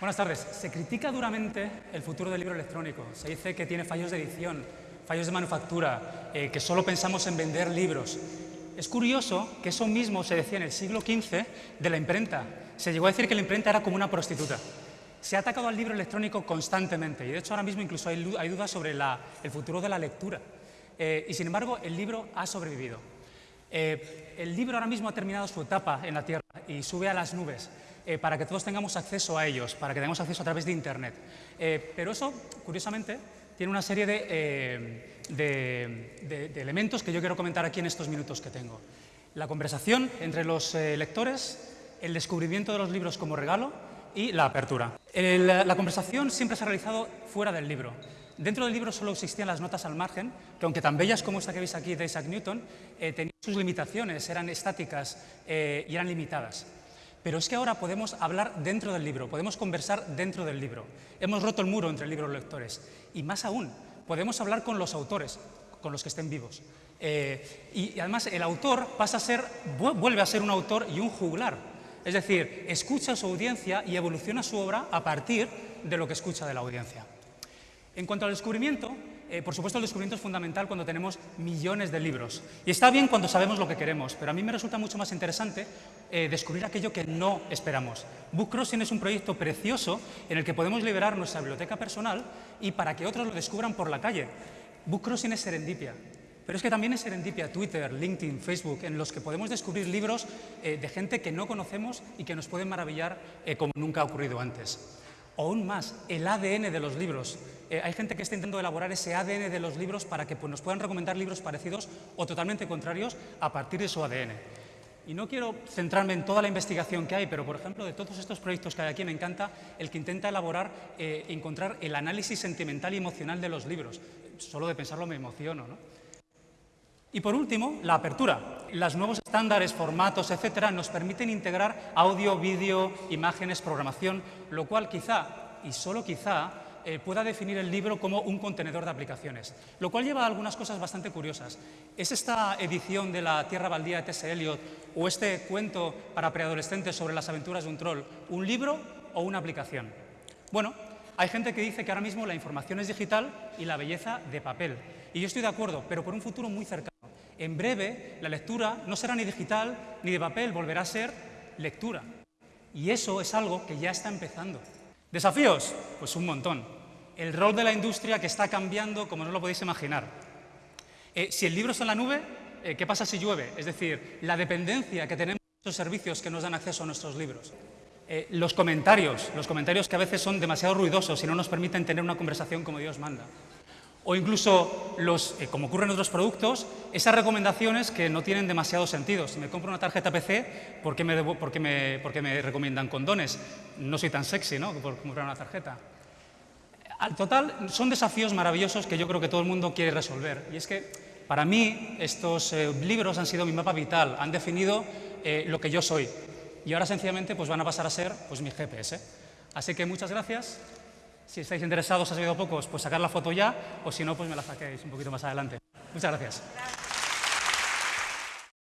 Buenas tardes. Se critica duramente el futuro del libro electrónico. Se dice que tiene fallos de edición, fallos de manufactura, eh, que solo pensamos en vender libros. Es curioso que eso mismo se decía en el siglo XV de la imprenta. Se llegó a decir que la imprenta era como una prostituta. Se ha atacado al libro electrónico constantemente y de hecho ahora mismo incluso hay, dudas sobre el futuro de la lectura. Eh, y sin embargo el libro ha sobrevivido. Eh, el libro ahora mismo ha terminado su etapa en la Tierra y sube a las nubes eh, para que todos tengamos acceso a ellos, para que tengamos acceso a través de Internet. pero eso, curiosamente, tiene una serie de, de, elementos que yo quiero comentar aquí en estos minutos que tengo. La conversación entre los lectores, el descubrimiento de los libros como regalo y la apertura. la conversación siempre se ha realizado fuera del libro. Dentro del libro solo existían las notas al margen, que aunque tan bellas como esta que veis aquí de Isaac Newton, eh, tenían sus limitaciones, eran estáticas eh, y eran limitadas. Pero es que ahora podemos hablar dentro del libro, podemos conversar dentro del libro. Hemos roto el muro entre el libro y lectores. Y más aún, podemos hablar con los autores, con los que estén vivos. Eh, y, además el autor pasa a ser, vuelve a ser un autor y un juglar. Es decir, escucha a su audiencia y evoluciona su obra a partir de lo que escucha de la audiencia. En cuanto al descubrimiento, eh, por supuesto el descubrimiento es fundamental cuando tenemos millones de libros. Y está bien cuando sabemos lo que queremos, pero a mí me resulta mucho más interesante eh, descubrir aquello que no esperamos. Book Crossing es un proyecto precioso en el que podemos liberar nuestra biblioteca personal y para que otros lo descubran por la calle. Book Crossing es serendipia. Pero es que también es serendipia Twitter, LinkedIn, Facebook, en los que podemos descubrir libros eh, de gente que no conocemos y que nos pueden maravillar como nunca ha ocurrido antes o aún más, el ADN de los libros. Eh, hay gente que está intentando elaborar ese ADN de los libros para que pues, nos puedan recomendar libros parecidos o totalmente contrarios a partir de su ADN. Y no quiero centrarme en toda la investigación que hay, pero por ejemplo, de todos estos proyectos que hay aquí, me encanta el que intenta elaborar, eh, encontrar el análisis sentimental y emocional de los libros. Solo de pensarlo me emociono. ¿no? Y por último, la apertura. Los nuevos estándares, formatos, etcétera, nos permiten integrar audio, vídeo, imágenes, programación, lo cual quizá, y solo quizá, eh, pueda definir el libro como un contenedor de aplicaciones, lo cual lleva a algunas cosas bastante curiosas. ¿Es esta edición de La Tierra Baldía de T.S. Eliot o este cuento para preadolescentes sobre las aventuras de un troll un libro o una aplicación? Bueno, hay gente que dice que ahora mismo la información es digital y la belleza de papel. Y yo estoy de acuerdo, pero por un futuro muy cercano. En breve, la lectura no será ni digital ni de papel, volverá a ser lectura. Y eso es algo que ya está empezando. ¿Desafíos? Pues un montón. El rol de la industria que está cambiando como no lo podéis imaginar. Eh, si el libro está en la nube, eh, ¿qué pasa si llueve? Es decir, la dependencia que tenemos de esos servicios que nos dan acceso a nuestros libros. Eh, los comentarios, los comentarios que a veces son demasiado ruidosos y no nos permiten tener una conversación como Dios manda o incluso, los, eh, como ocurre en otros productos, esas recomendaciones que no tienen demasiado sentido. Si me compro una tarjeta PC, ¿por qué me, me, me recomiendan condones? No soy tan sexy ¿no? por comprar una tarjeta. Al total, son desafíos maravillosos que yo creo que todo el mundo quiere resolver. Y es que, para mí, estos eh, libros han sido mi mapa vital, han definido eh, lo que yo soy. Y ahora, sencillamente, pues van a pasar a ser pues, mi GPS. Así que muchas gracias. Si estáis interesados, ha sido pocos, pues sacar la foto ya, o si no, pues me la saquéis un poquito más adelante. Muchas gracias.